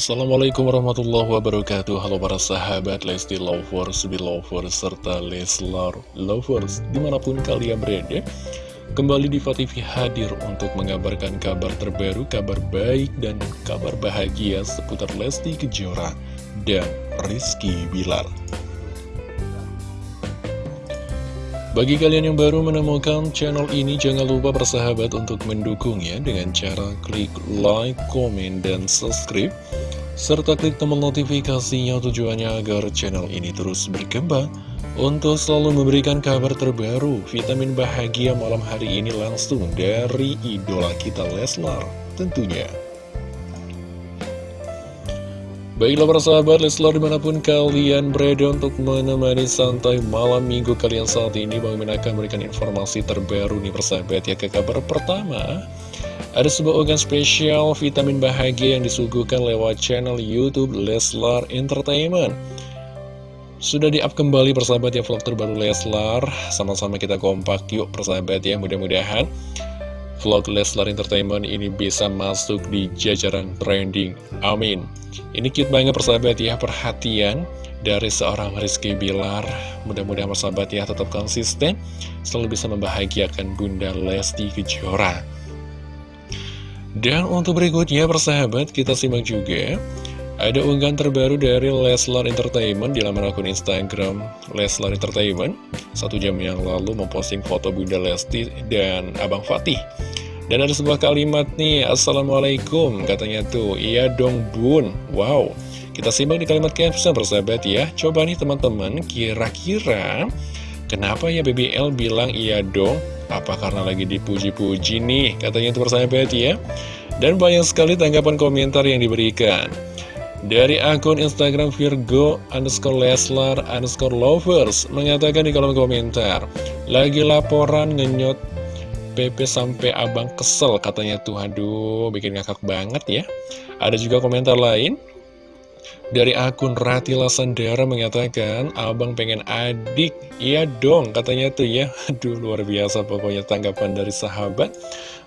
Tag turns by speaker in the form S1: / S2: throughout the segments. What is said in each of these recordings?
S1: Assalamualaikum warahmatullahi wabarakatuh. Halo para sahabat Lesti Lovers, Belovers, serta Leslar Lovers Di mana pun kalian berada Kembali di TV hadir untuk mengabarkan kabar terbaru, kabar baik dan kabar bahagia seputar Lesti Kejora dan Rizky Bilar. Bagi kalian yang baru menemukan channel ini, jangan lupa bersahabat untuk mendukungnya dengan cara klik like, komen, dan subscribe, serta klik tombol notifikasinya tujuannya agar channel ini terus berkembang untuk selalu memberikan kabar terbaru, vitamin bahagia malam hari ini langsung dari idola kita Leslar tentunya. Baiklah para sahabat Leslar di mana pun kalian berada untuk menemani santai malam minggu kalian saat ini Bang Min akan memberikan informasi terbaru nih persahabat ya ke kabar pertama Ada sebuah organ spesial vitamin bahagia yang disuguhkan lewat channel Youtube Leslar Entertainment Sudah di-up kembali persahabat ya vlog terbaru Leslar Sama-sama kita kompak yuk persahabat ya mudah-mudahan vlog Leslar Entertainment ini bisa masuk di jajaran trending. Amin. Ini cute banget persahabat ya, perhatian dari seorang Rizky Bilar. Mudah-mudahan persahabat ya tetap konsisten, selalu bisa membahagiakan Bunda Lesti Kejora. Dan untuk berikutnya persahabat, kita simak juga ada unggahan terbaru dari Leslar Entertainment di laman akun Instagram Leslar Entertainment. Satu jam yang lalu memposting foto Bunda Lesti dan Abang Fatih. Dan ada sebuah kalimat nih Assalamualaikum katanya tuh. Iya dong bun. Wow. Kita simak di kalimat caption persahabat ya. Coba nih teman-teman kira-kira Kenapa ya BBL bilang iya dong Apa karena lagi dipuji-puji nih Katanya tuh persahabat ya. Dan banyak sekali tanggapan komentar yang diberikan. Dari akun Instagram Virgo underscore Leslar underscore Lovers mengatakan di kolom komentar Lagi laporan ngenyot PP sampai abang kesel katanya tuh. Aduh bikin ngakak banget ya. Ada juga komentar lain dari akun Ratila Sandara mengatakan Abang pengen adik Iya dong katanya tuh ya Aduh luar biasa pokoknya tanggapan dari sahabat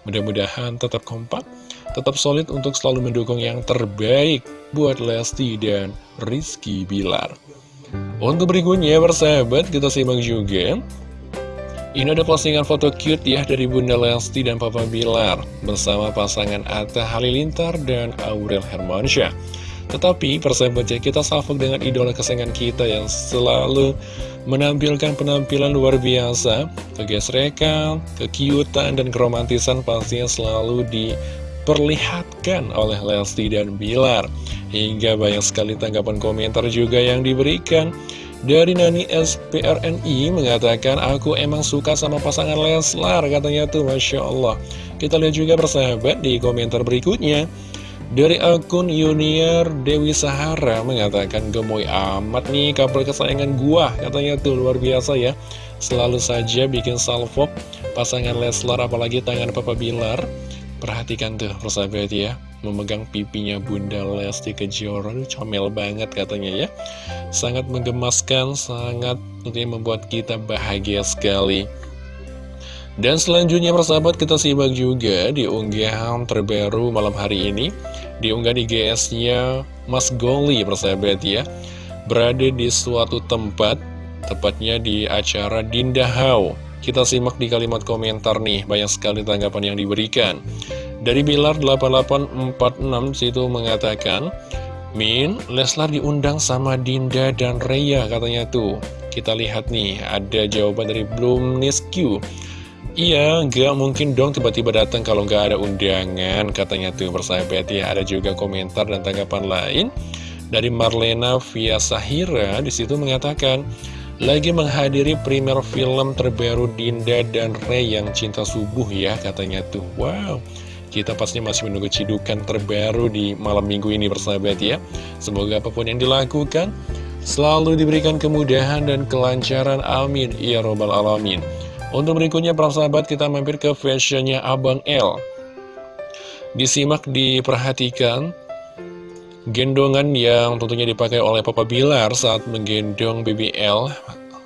S1: Mudah-mudahan tetap kompak tetap solid untuk selalu mendukung yang terbaik buat Lesti dan Rizky Bilar. Untuk berikutnya, persahabat, kita simak juga. Ini ada postingan foto cute ya dari Bunda Lesti dan Papa Bilar bersama pasangan Atta Halilintar dan Aurel Hermansyah. Tetapi persahabat ya, kita salvok dengan idola kesayangan kita yang selalu menampilkan penampilan luar biasa, kegesrekan, kekiutan, dan keromantisan pastinya selalu di diperlihatkan oleh Lesti dan Bilar. Hingga banyak sekali tanggapan komentar juga yang diberikan. Dari Nani SPRNI mengatakan, aku emang suka sama pasangan Leslar, katanya tuh Masya Allah. Kita lihat juga persahabat di komentar berikutnya. Dari akun Yuniar Dewi Sahara mengatakan gemoy amat nih couple kesayangan gua katanya tuh luar biasa ya. Selalu saja bikin salvo pasangan Leslar apalagi tangan Papa Bilar. Perhatikan tuh persahabat ya Memegang pipinya Bunda Lesti Kejora Comel banget katanya ya. Sangat menggemaskan Sangat tentunya membuat kita bahagia sekali dan selanjutnya persahabat kita simak juga di unggahan terbaru malam hari ini Di unggahan di GS-nya Mas Goli persahabat ya Berada di suatu tempat Tepatnya di acara Dinda Hau kita simak di kalimat komentar nih, banyak sekali tanggapan yang diberikan. Dari Bilar8846 situ mengatakan, Min, Leslar diundang sama Dinda dan Reya katanya tuh. Kita lihat nih, ada jawaban dari Bloom Nisq. Iya, nggak mungkin dong tiba-tiba datang kalau nggak ada undangan, katanya tuh persahabat ya. Ada juga komentar dan tanggapan lain dari Marlena Via Sahira. Di situ mengatakan, lagi menghadiri primer film terbaru Dinda dan Ray yang cinta subuh ya katanya tuh. Wow kita pasti masih menunggu cidukan terbaru di malam minggu ini bersahabat ya. Semoga apa pun yang dilakukan Selalu diberikan kemudahan dan kelancaran. Amin. Ya Robbal Alamin Untuk berikutnya para sahabat kita mampir ke fashionnya Abang L. Disimak diperhatikan Gendongan yang tentunya dipakai oleh Papa Bilar saat menggendong BBL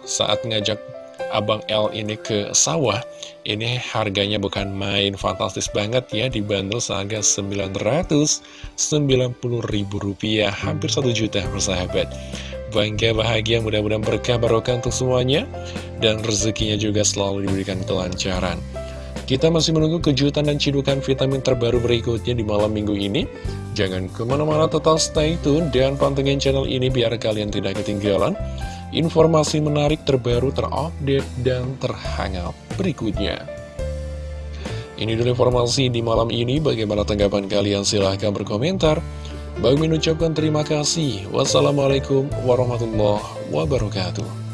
S1: saat ngajak Abang L ini ke sawah. Ini harganya bukan main fantastis banget ya Dibanderol seharga Rp990.000 Hampir 1 juta persahabat Bangga bahagia mudah-mudahan berkah barokah untuk semuanya Dan rezekinya juga selalu diberikan kelancaran kita masih menunggu kejutan dan cidukan vitamin terbaru berikutnya di malam minggu ini. Jangan ke mana-mana tetap stay tune dan pantengin channel ini biar kalian tidak ketinggalan informasi menarik terbaru terupdate dan terhangat berikutnya. Ini dulu informasi di malam ini, bagaimana tanggapan kalian? Silahkan berkomentar. Bagi mengucapkan terima kasih. Wassalamualaikum warahmatullahi wabarakatuh.